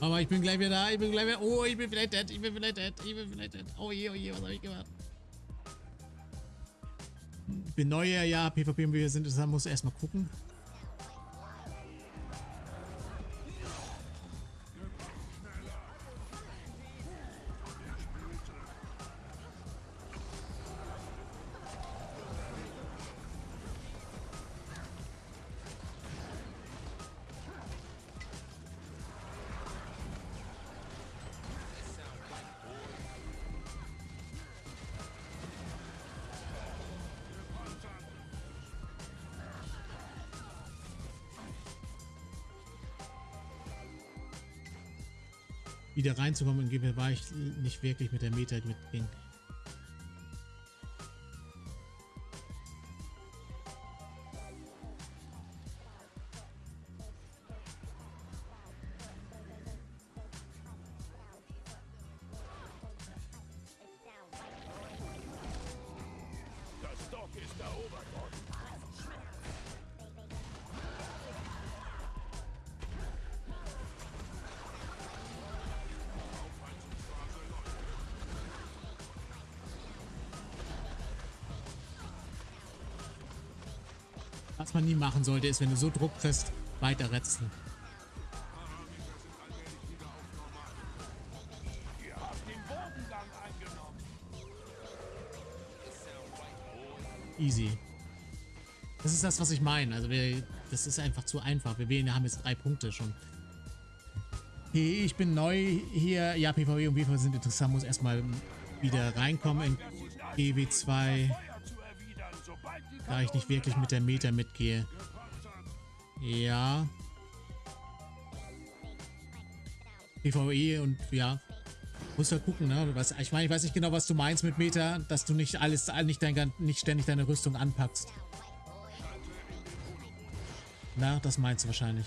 Aber ich bin gleich wieder da, ich bin gleich wieder... Oh, ich bin vielleicht dead, ich bin vielleicht dead, ich bin vielleicht dead. Oh je, oh je, was habe ich gemacht? Ich bin neuer, ja, PvP und wir sind, das muss erstmal gucken. Wieder reinzukommen in GP war ich nicht wirklich mit der Meta mitging. Das Dock ist erobert Was man nie machen sollte, ist, wenn du so Druck kriegst, weiter retzen. Easy. Das ist das, was ich meine. Also wir, das ist einfach zu einfach. Wir haben jetzt drei Punkte schon. Hey, ich bin neu hier. Ja, PvE und PvP sind interessant. Muss erstmal wieder reinkommen in GW2. Da ich nicht wirklich mit der Meta mitgehe. Ja. PvE und ja. Muss halt gucken, ne? Ich meine, ich weiß nicht genau, was du meinst mit Meta, dass du nicht alles, nicht, dein, nicht ständig deine Rüstung anpackst. Na, das meinst du wahrscheinlich.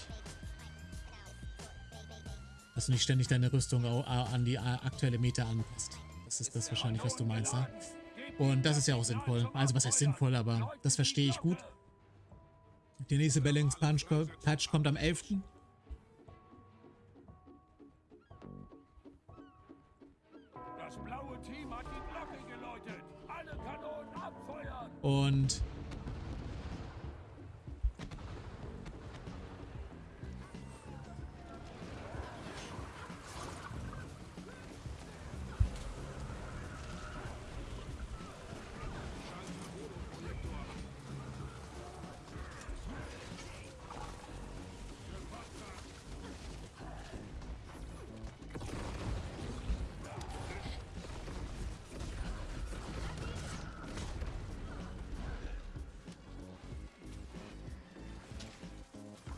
Dass du nicht ständig deine Rüstung an die äh, aktuelle Meta anpasst. Das ist das wahrscheinlich, was du meinst, ne? Und das ist ja auch sinnvoll. Also was heißt sinnvoll, aber das verstehe ich gut. Der nächste Balance Punch Patch kommt am 11. Das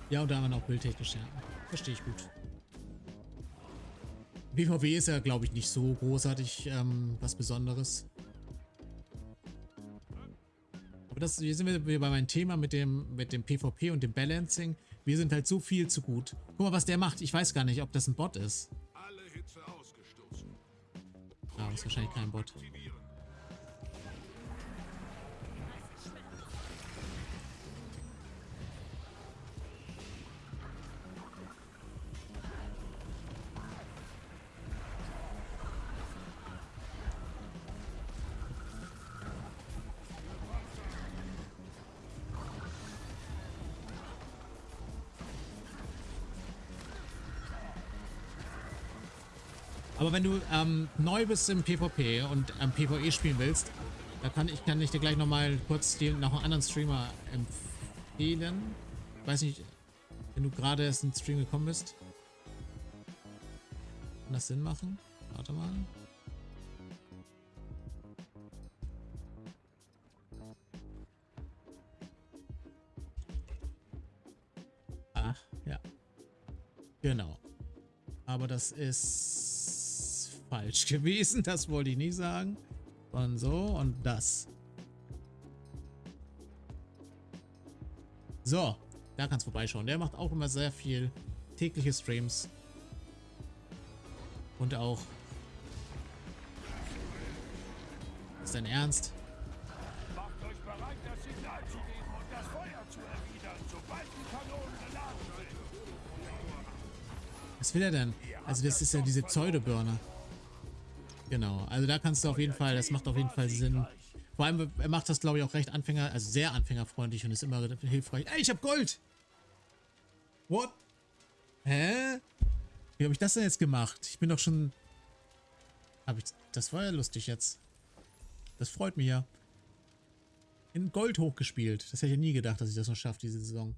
ja, und da haben wir noch bildtechnisch, ja. Verstehe ich gut. PvP ist ja, glaube ich, nicht so großartig ähm, was Besonderes. Aber das, hier sind wir bei meinem Thema mit dem, mit dem PvP und dem Balancing. Wir sind halt so viel zu gut. Guck mal, was der macht. Ich weiß gar nicht, ob das ein Bot ist. Alle Hitze ausgestoßen. Ah, ist wahrscheinlich kein Bot. Aktivieren. Aber wenn du ähm, neu bist im PvP und ähm, PvE spielen willst, da kann ich, kann ich dir gleich nochmal kurz den, noch einen anderen Streamer empfehlen. Weiß nicht, wenn du gerade erst in den Stream gekommen bist. Kann das Sinn machen? Warte mal. Ach, ja. Genau. Aber das ist falsch gewesen. Das wollte ich nicht sagen. Und so und das. So, da kannst du vorbeischauen. Der macht auch immer sehr viel tägliche Streams. Und auch... Ist dein Ernst? Macht euch bereit, das Signal zu geben und das Feuer zu erwidern, sobald die Kanonen geladen sind. Was will er denn? Also das ist ja diese Pseudo-Burner. Genau, also da kannst du auf jeden Fall, das macht auf jeden Fall Sinn. Vor allem, er macht das, glaube ich, auch recht Anfänger, also sehr anfängerfreundlich und ist immer hilfreich. Ey, ich hab Gold! What? Hä? Wie habe ich das denn jetzt gemacht? Ich bin doch schon... Hab ich... Das war ja lustig jetzt. Das freut mich ja. In Gold hochgespielt. Das hätte ich ja nie gedacht, dass ich das noch schaffe, diese Saison.